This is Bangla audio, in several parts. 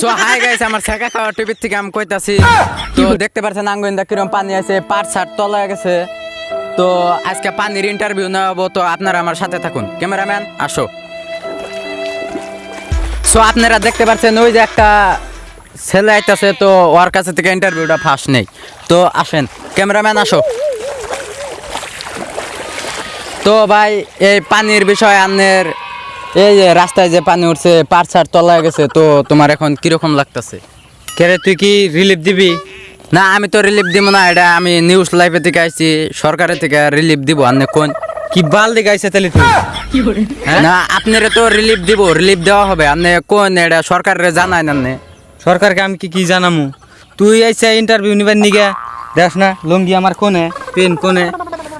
সো হাই গাইস আমার খাওয়া টিভির থেকে আমি কইতাছি, তো দেখতে আঙ্গুইন্দা কিরম পানি আছে তলা গেছে। তো আজকে পানির ইন্টারভিউ নেওয়াবো, তো আপনারা আমার সাথে থাকুন। ক্যামেরাম্যান, আসো। সো আপনারা দেখতে পাচ্ছেন ওই যে একটা ছেলে আইতাছে, তো ওর কাছে থেকে ইন্টারভিউটা ফার্স্ট নেই। তো আসেন, ক্যামেরাম্যান, আসো। তো ভাই, এই পানির বিষয়ে আপনার এই যে রাস্তায় যে পানি উঠছে পার ছাড় তলায় গেছে তো তোমার এখন কীরকম লাগতেছে? কেরে তুই কি রিলিফ দিবি? না আমি তো রিলিফ দিব না এটা আমি নিউজ লাইফে থেকে আইছি সরকারের থেকে রিলিফ দিব আপনি কোন কি বাল দিকে আইসে তাহলে তুই? না আপনারে তো রিলিফ দিব রিলিফ দেওয়া হবে আপনি কোন এটা সরকারের জানায় না সরকারকে আমি কি কি জানামু? তুই আইসা ইন্টারভিউ নিবার নিগে দেখ না লুঙ্গি আমার কোনে পেন কোনে।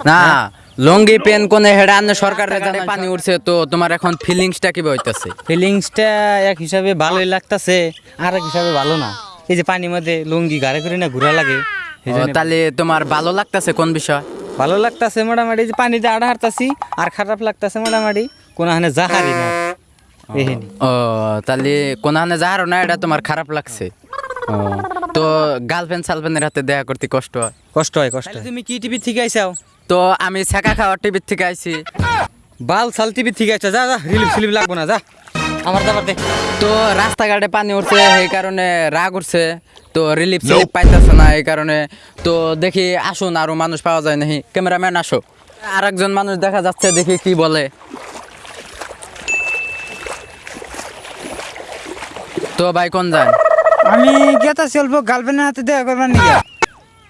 না লঙ্গি পেন কোনে হেডা আপনি সরকারের জানায় পানি উঠছে তো তোমার এখন ফিলিংসটা কি হইতাছে? ফিলিংসটা এক হিসাবে ভালোই লাগতাছে আর এক হিসাবে ভালো না। এই যে পানির মধ্যে লুঙ্গি গাড়ি করে না ঘুরা লাগে তাহলে তোমার ভালো লাগতাছে কোন বিষয়? ভালো লাগতাছে মোটামুটি যে পানিতে আড়া হারতাছি আর খারাপ লাগতাছে মোটামুটি কোনো হানে জাহারি না। ও তাহলে কোনখানে যাহারও না এটা তোমার খারাপ লাগছে। তো গার্লফ্রেন্ড সালফ্রেন্ডের হাতে দেখা করতে কষ্ট হয়? কষ্ট হয় কষ্ট তুমি কি টিভি থেকে আইসাও? তো আমি ছেঁকা খাওয়ার টিভির থেকে আইছি। বাল সাল টিভি থেকে আইসা যা যা রিলিফ সিলিফ লাগবো না যা। আমার দাবার দে। তো রাস্তাঘাটে পানি উঠছে এই কারণে রাগ উঠছে তো রিলিফ সিলিফ পাইতেছে না এই কারণে। তো দেখি আসুন আরও মানুষ পাওয়া যায় নাকি ক্যামেরাম্যান আসো। আর একজন মানুষ দেখা যাচ্ছে দেখি কি বলে। তো ভাই কোন যান? আমি গেতা অল্প গার্লফ্রেন্ডের হাতে দেখা করবার নিয়ে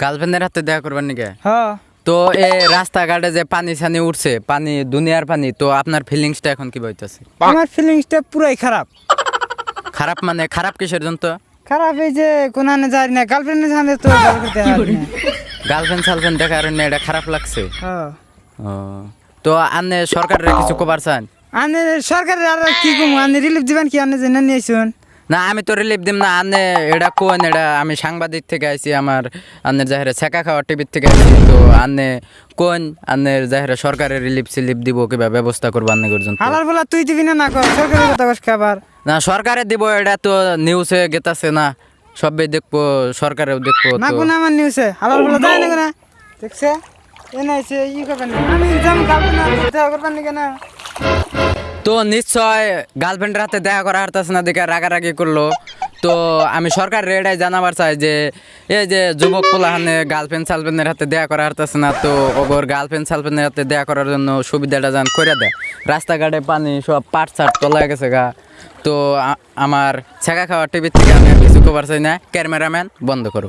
গার্লফ্রেন্ডের হাতে দেখা করবার নাকি হ্যাঁ। তো এই রাস্তাঘাটে যে পানি ছানি উঠছে পানি দুনিয়ার পানি তো আপনার ফিলিংসটা এখন কি বইতেছে? আমার ফিলিংসটা পুরাই খারাপ। খারাপ মানে খারাপ কিসের জন্য তো? খারাপ এই যে কোনানে যাই না গার্লফ্রেন্ডের সামনে তো। গার্লফ্রেন্ড সালফ্রেন্ড দেখার না। এটা খারাপ লাগছে? হ্যাঁ তো আপনি সরকারের কিছু কবার চান? আনে সরকারের আর কি কম আনে রিলিফ দিবেন কি? আনে জেনে নিয়ে আইসুন। না আমি তো রিলিফ দিম না আনে এটা কোন এটা আমি সাংবাদিক থেকে আইছি আমার আন্নের জাহেরে ছেঁকা খাওয়া টিভির থেকে আইছি তো আনে কোন আন্নের জাহেরে সরকারের রিলিফ সিলিফ দিব কিবা ব্যবস্থা করব আন্নে পর্যন্ত? হালার বলা তুই দিবি না না কর সরকারের কথা কস খাবার। না সরকারে দিব এটা তো নিউজে গেতাছে না সবাই দেখব সরকারেও দেখব না কোন আমার নিউজে হালার বলা না কোনা? দেখছে? এ নাইছে ই করবেন না। আমি যাম দেখা করবার নিকে না তো নিশ্চয় গার্লফ্রেন্ডের হাতে দেখা করা হারতাছে না, দেখে রাগারাগি করল। তো আমি সরকার রেডাই জানাবার চাই যে, এই যে যুবক পোলাহানে গার্লফ্রেন্ড সালফ্রেন্ডের হাতে দেখা করা হারতাছে না, তো ওগর গার্লফ্রেন্ড সালফ্রেন্ডের হাতে দেখা করার জন্য সুবিধাটা যান করে দেয়। রাস্তাঘাটে পানি, সব পাট ছাট তলা গেছে গা। তো আমার ছেঁকা খাওয়া টিভির থেকে আমি কিছু কবার চাই না, ক্যামেরাম্যান বন্ধ করো